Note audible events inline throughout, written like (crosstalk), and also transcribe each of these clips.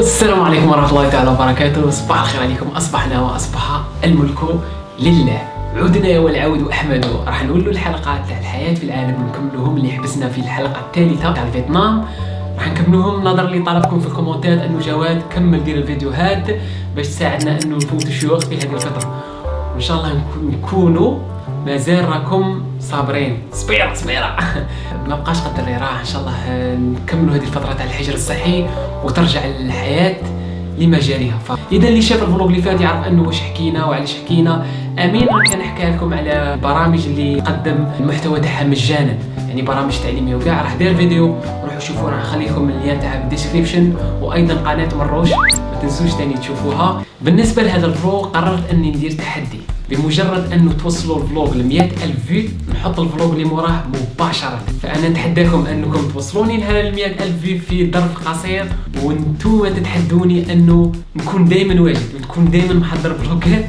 السلام عليكم ورحمة الله تعالى وبركاته. صباح الخير عليكم. أصبحنا وأصبح الملك لله. عدنا والعود أحمد. راح نولوا الحلقات تاع الحياة في العالم ونكملوهم اللي حبسنا في الحلقة الثالثة تاع فيتنام راح نكملوهم. نظرا لطلبكم في الكومنتات أنه جواد. كمل دير الفيديوهات باش تساعدنا أنه نفوت الشيوخ في هذه الفترة. وإن شاء الله نكونوا مازال راكم صابرين. صبيرة صبيرة. (laughs) ما بقاش قدر اللي راح إن شاء الله نكملوا هذه الفترة تاع الحجر الصحي. وترجع الحياة لمجراها. فاذا اللي شاف ال vlog اللي فات يعرف أنه واش حكينا وعلاش حكينا. أمين كان حكى لكم على البرامج اللي قدم المحتوى تاعها مجانا. يعني برامج تعليمية وكاع. راح دير فيديو روحوا شوفوا راح نخلي لكم ال lien تاعها في ال description. وأيضا قناة مروش ما تنسوش ثاني تشوفوها. بالنسبة لهذا ال vlog قررت أني ندير تحدي. بمجرد أنه توصلوا ال vlog ل ألف view نحط ال vlog اللي موراه مباشرة. فأنا نتحداكم أنكم توصلوني لهذا ال ألف view في ظرف قصير وأنتم تتحدوني أنه نكون دائما واجد ونكون دائما محضر فلوقات.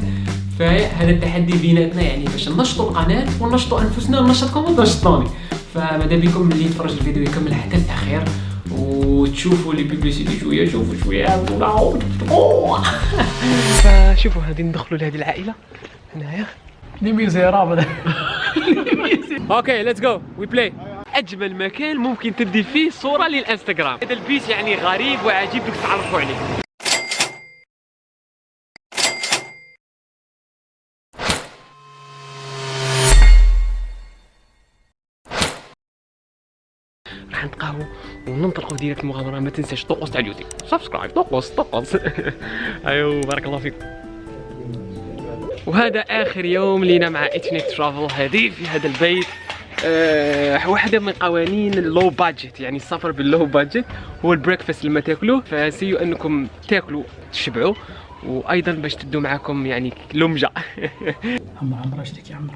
فهذا التحدي بيناتنا يعني باش ننشطوا القناة وننشطوا أنفسنا وننشطكم وتنشطوني فماذا بكم اللي يتفرج الفيديو يكمل حتى الأخير؟ وتشوفوا لي publicité شوية شوفوا شوية. (laughs) فشوفوا هذه ندخلوا لهذه العائلة. هنايا دي ميزيرابل (laughs) أوكي ليتس جو وي بلاي أجمل مكان ممكن تدي فيه صورة للإنستغرام. هذا البيت يعني غريب وعجيب بدك تعرفوا عليه راح نتقهوى وننطلقوا ديريكت المغامرة. ما تنساش طقوس تاع اليوتيوب سبسكرايب طقوس طقوس. (laughs) أيوه بارك الله فيكم. وهذا آخر يوم لينا مع Ethnic Travel. هذه في هذا البيت أه واحدة من قوانين ال low budget يعني السفر بال low budget هو ال breakfast لما تاكلوه فسيو أنكم تاكلوا تشبعوا وأيضا باش تدوا معاكم يعني لمجة. (laughs) عمر عمر اشتكي عمر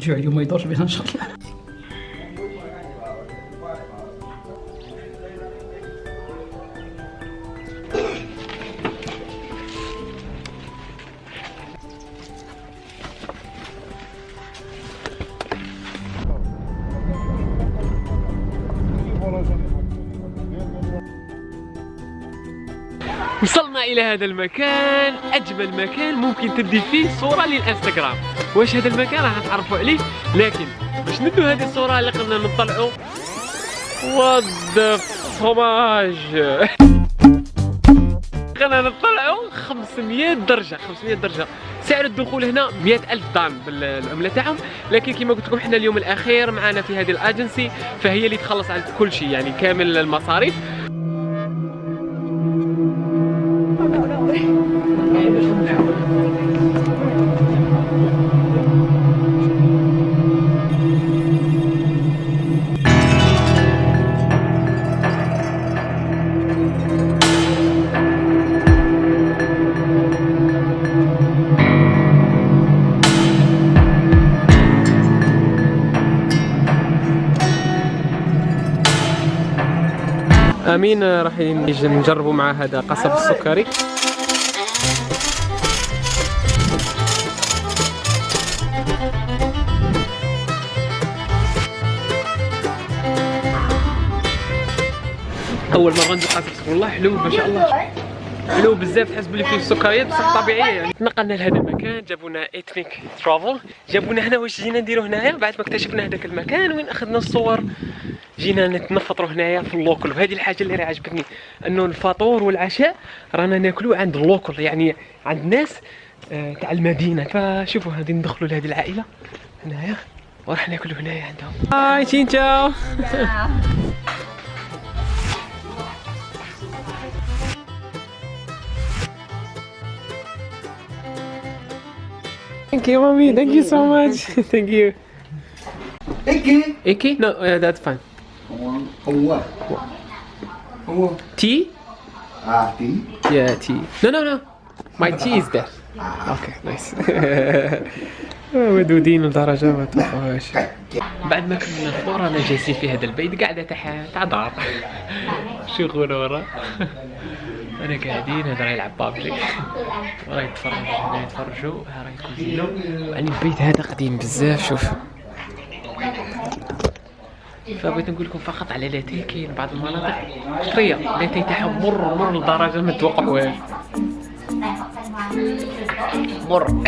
جوع اليوم ما يدورش بينا إن شاء الله. وصلنا إلى هذا المكان أجمل مكان ممكن تدي فيه صورة للإنستغرام. واش هذا المكان؟ راح تعرفوا عليه. لكن باش ندو هذه الصورة اللي قلنا نطلعوا وات فوماج قلنا نطلعوا 500 درجة 500 درجة. سعر الدخول هنا 100 ألف دام بالعملة تاعهم. لكن كما قلت لكم إحنا اليوم الأخير معنا في هذه الأجنسي فهي اللي تخلص على كل شيء يعني كامل المصاريف. آمين. راح نجربوا مع هذا قصب السكري أول مرة ندوق قصب والله حلو ما شاء الله. حلو بزاف تحس بلي فيه السكريات بصح طبيعية. يعني تنقلنا لهذا المكان جابونا Ethnic Travel جابونا هنا واش جينا نديرو هنايا؟ بعد ما اكتشفنا هذاك المكان وين أخذنا الصور جينا نتنفطروا هنايا في اللوكل. وهذه الحاجة اللي راه عجبتني أنه الفطور والعشاء رانا ناكلوا عند اللوكل يعني عند ناس آه تاع المدينة. فشوفوا هذه ندخلوا لهذه العائلة هنايا وراح ناكلوا هنايا عندهم. هاي تشينتشاو Thank you, mommy. Thank you so much. Thank you. Icky? Icky? No, uh, that's fine. What? Ông Tea? À, tí. Yeah, tea. No, no, no. My tea is there. Okay, nice. ودودين لدرجة ما توقعوهاش بعد ما كملنا الفطور أنا جالسين في هذا البيت قاعدة تاع تاع دار شغل ورا أنا قاعدين هذا راه يلعب بابجي. راه يتفرج هنا يتفرجوا. راه يكوزينو يعني البيت هذا قديم بزاف شوف. فبغيت نقول لكم فقط على لاتيه كاين بعض المناطق. شوية لاتيه تاعهم مر مر لدرجة ما توقعوهاش مر.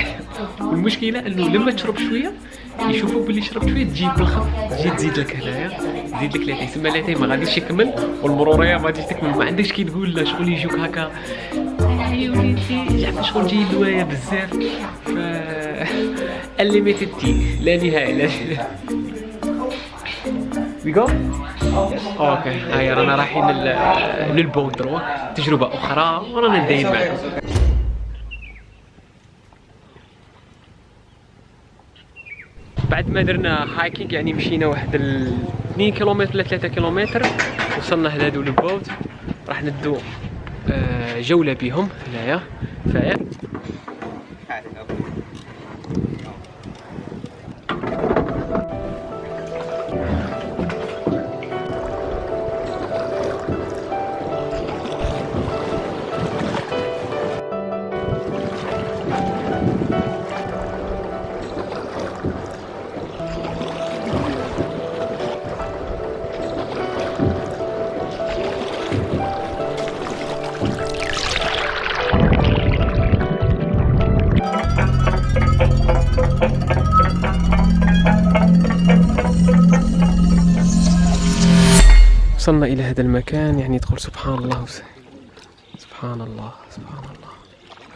والمشكلة إنه لما تشرب شوية يشوفوا باللي شربت شوية تجي بالخف تجي تزيد لك هنايا. تزيد لك لاتيه تسمى لاتيه ما غاديش يكمل. والمروريه ما غاديش تكمل. ما عندكش كي تقول لا شغل يجوك هكا. يا وليدي زعما شغل جاي لوايا بزاف. ف (laughs) انليميتد تي لا نهاية لا وي جو أوكي هاي رانا رايحين لل- للبوت دروا تجربة أخرى. ورانا نداين معكم. بعد ما درنا هايكينج يعني مشينا واحد ال 2 كيلومتر ولا 3 كيلومتر وصلنا لهادو البوت. راح ندو آه، جولة بهم هنايا. فايا وصلنا إلى هذا المكان يعني تقول سبحان الله سبحان الله سبحان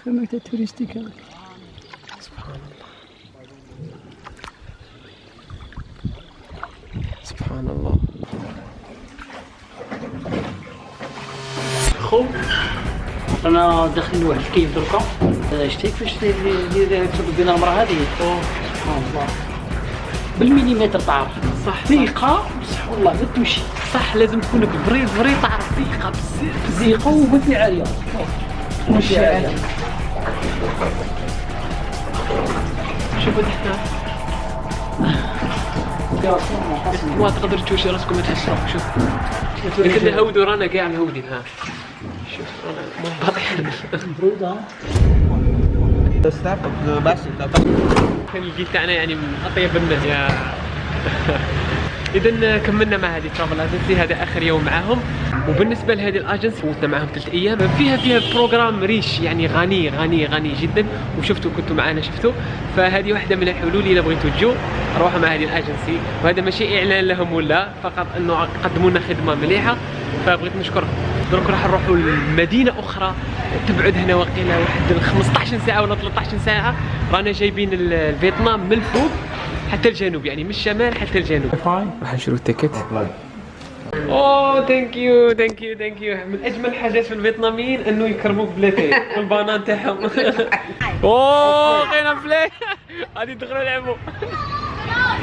الله توريستيك سبحان الله سبحان الله خو أنا داخلين لواحد الكيف دركا آه، شتي كيفاش اللي تفضل بين المراه هذه سبحان الله بالمليمتر تعرف صح ثقة. بصح والله ما تمشي. صح لازم تكون بري بري تعرف ثقة بزاف ثقة. وماشي عالية ماشي. عالية شوفوا تحت ما تقدر تشوش راسكم تحسوا شوف. لكن نهودوا رانا كاع مهودين ها. شوف رانا منبطحين برودة كان الجيل تاعنا يعني من أطيب الناس يا. اذا كملنا مع هذه travel agency هذا آخر يوم معاهم. وبالنسبة لهذه الاجنسي فوتنا معاهم ثلاث أيام. فيها فيها programme riche يعني غني غني غني جدا. وشفتوا كنتوا معنا شفتوا. فهذه واحدة من الحلول إذا بغيتوا تجوا روحوا مع هذه الاجنسي وهذا ماشي إعلان لهم ولا؟ فقط إنه قدموا لنا خدمة مليحة. فبغيت نشكرهم دروك راح نروحوا لمدينة أخرى. تبعد هنا وقيله واحد 15 ساعة ولا 13 ساعة. رانا جايبين ال- الفيتنام من الفوق. حتى الجنوب يعني من الشمال حتى الجنوب. راح نشرو ال ticket. أوه thank you thank you thank you من أجمل الحاجات في الفيتناميين أنه يكرموك بلاتي وال banane تاعهم. (laughs) أوه لقينا بلاي غادي ندخلوا نلعبوا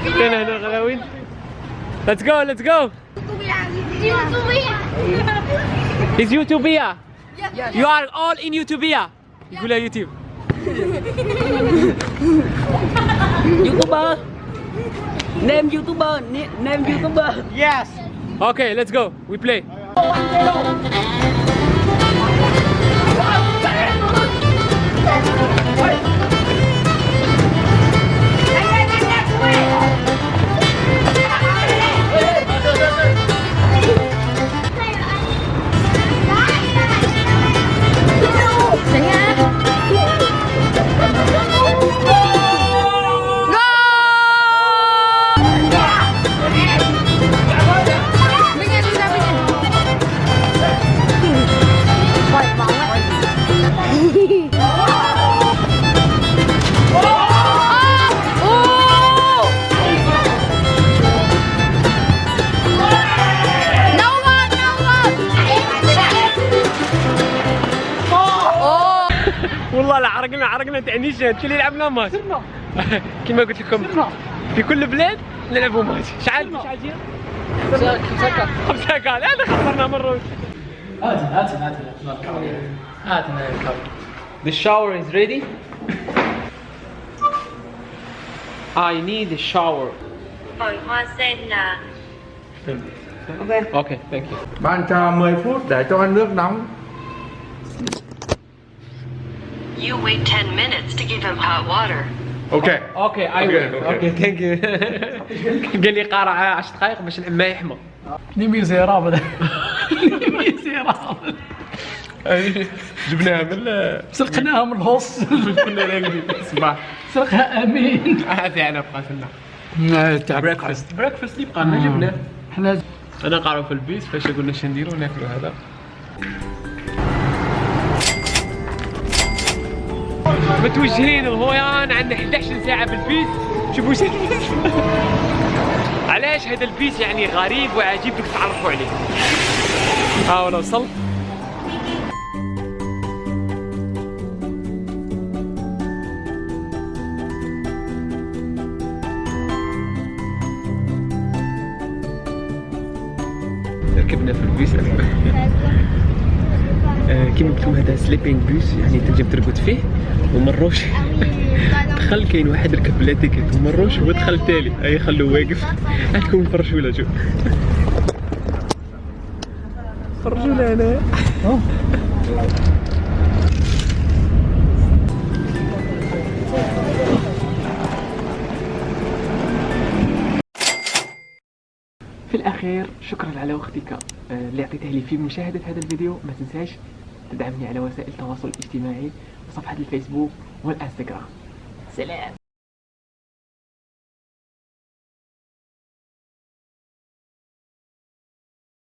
لقينا هنا الغلاوين let's go let's go Is YouTubia? You are all in YouTubia. يقولها يوتيوب. يوتيوبر نيم يوتيوبر نيم يوتيوبر Yes. Okay, let's go. We play. والله لا عرقنا عرقنا تاع نيشان كي يلعبنا ماتش (laughs) كيما قلت لكم. في كل بلاد نلعبوا ماتش شحال شحال جير؟ خمسة خمسة كال هذا خسرنا مروج هاتنا هات هات هات The shower is ready. I need a shower. Okay, thank you. Bạn trà 10 phút để cho nước nóng. You wait 10 minutes to give him hot water. أوكي أوكي اي ويل. أوكي ثانك يو قال لي قارع 10 دقائق باش العمى يحمى لي ميزيرابل (laughs) لي ميزيرابل (laughs) جبناها من سرقناها من الهوس. كنا صباح سرقها آمين. هذه على بقات لنا تاع بريكفاست بريكفاست اللي بقى لنا جبناه. حنا أنا قارو في البيت فاش قلنا اش نديرو ناكلو هذا. متوجهين الهويان عندنا 11 ساعة في البيت. شوفوا شنو (laughs) علاش هذا البيت يعني غريب وعجيب بدك تعرفوا عليه؟ ها أنا وصلت ركبنا في البيس آه، (laughs) كيما قلت لكم هذا sleeping bus يعني تنجم ترقد فيه ومروش. دخل كاين واحد ركب بلا ticket ومروش هو دخل تالي أي خلوه واقف. عندكم نفرجوا له شوف فرجوا له أنا في الأخير شكرا على وقتك آه، اللي أعطيته لي في مشاهدة هذا الفيديو. ما تنساش تدعمني على وسائل التواصل الاجتماعي وصفحة الفيسبوك والإنستغرام. سلام.